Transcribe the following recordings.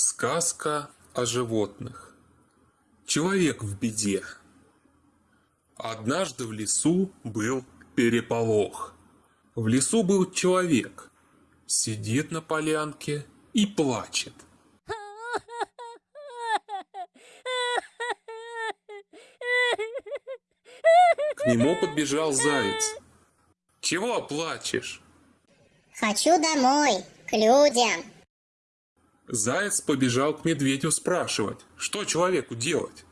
Сказка о животных. Человек в беде. Однажды в лесу был переполох. В лесу был человек. Сидит на полянке и плачет. К нему подбежал заяц. Чего плачешь? Хочу домой, к людям. Заяц побежал к медведю спрашивать, что человеку делать.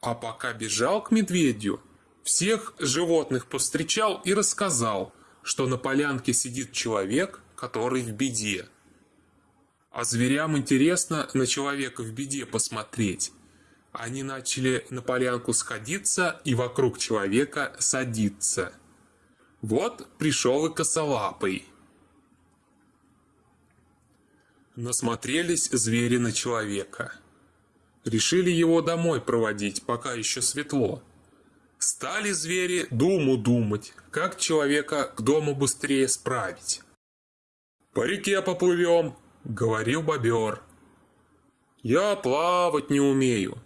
А пока бежал к медведю, всех животных повстречал и рассказал, что на полянке сидит человек, который в беде. А зверям интересно на человека в беде посмотреть. Они начали на полянку сходиться и вокруг человека садиться. Вот пришел и косолапый. Насмотрелись звери на человека. Решили его домой проводить, пока еще светло. Стали звери думу думать, как человека к дому быстрее справить. «По реке поплывем», — говорил бобер. «Я плавать не умею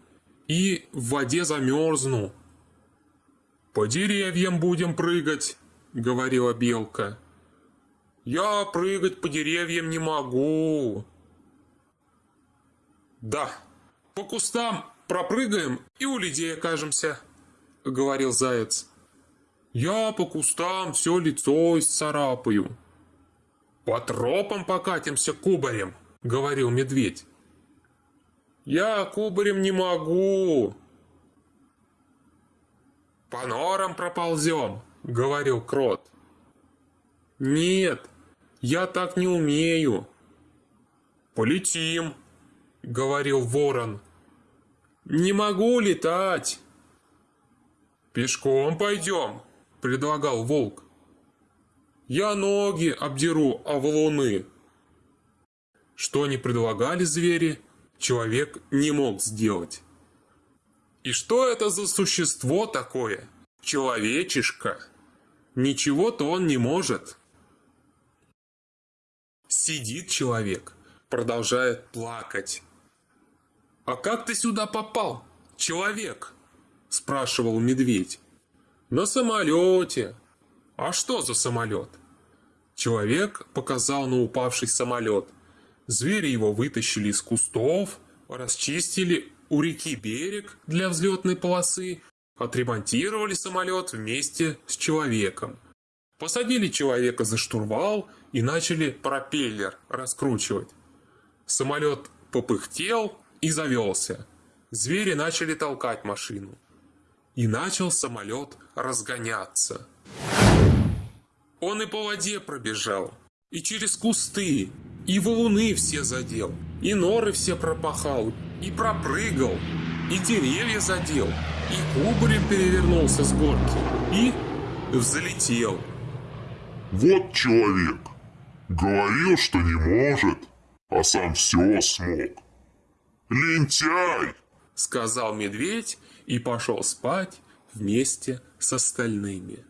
и в воде замерзну». «По деревьям будем прыгать», — говорила белка. Я прыгать по деревьям не могу. Да, по кустам пропрыгаем и у людей окажемся, говорил заяц. Я по кустам все лицо исцарапаю. По тропам покатимся кубарем, говорил медведь. Я кубарем не могу. По норам проползем, говорил крот. Нет, я так не умею. Полетим, говорил ворон. Не могу летать. Пешком пойдем, предлагал волк. Я ноги обдеру о валуны. Что не предлагали звери, человек не мог сделать. И что это за существо такое? Человечишка. Ничего-то он не может. Сидит человек, продолжает плакать. «А как ты сюда попал, человек?» – спрашивал медведь. «На самолете». «А что за самолет?» Человек показал на упавший самолет. Звери его вытащили из кустов, расчистили у реки берег для взлетной полосы, отремонтировали самолет вместе с человеком. Посадили человека за штурвал и начали пропеллер раскручивать. Самолет попыхтел и завелся. Звери начали толкать машину. И начал самолет разгоняться. Он и по воде пробежал, и через кусты, и валуны все задел, и норы все пропахал, и пропрыгал, и деревья задел, и кубарем перевернулся с горки, и взлетел. Вот человек. Говорил, что не может, а сам все смог. Лентяй! Сказал медведь и пошел спать вместе с остальными.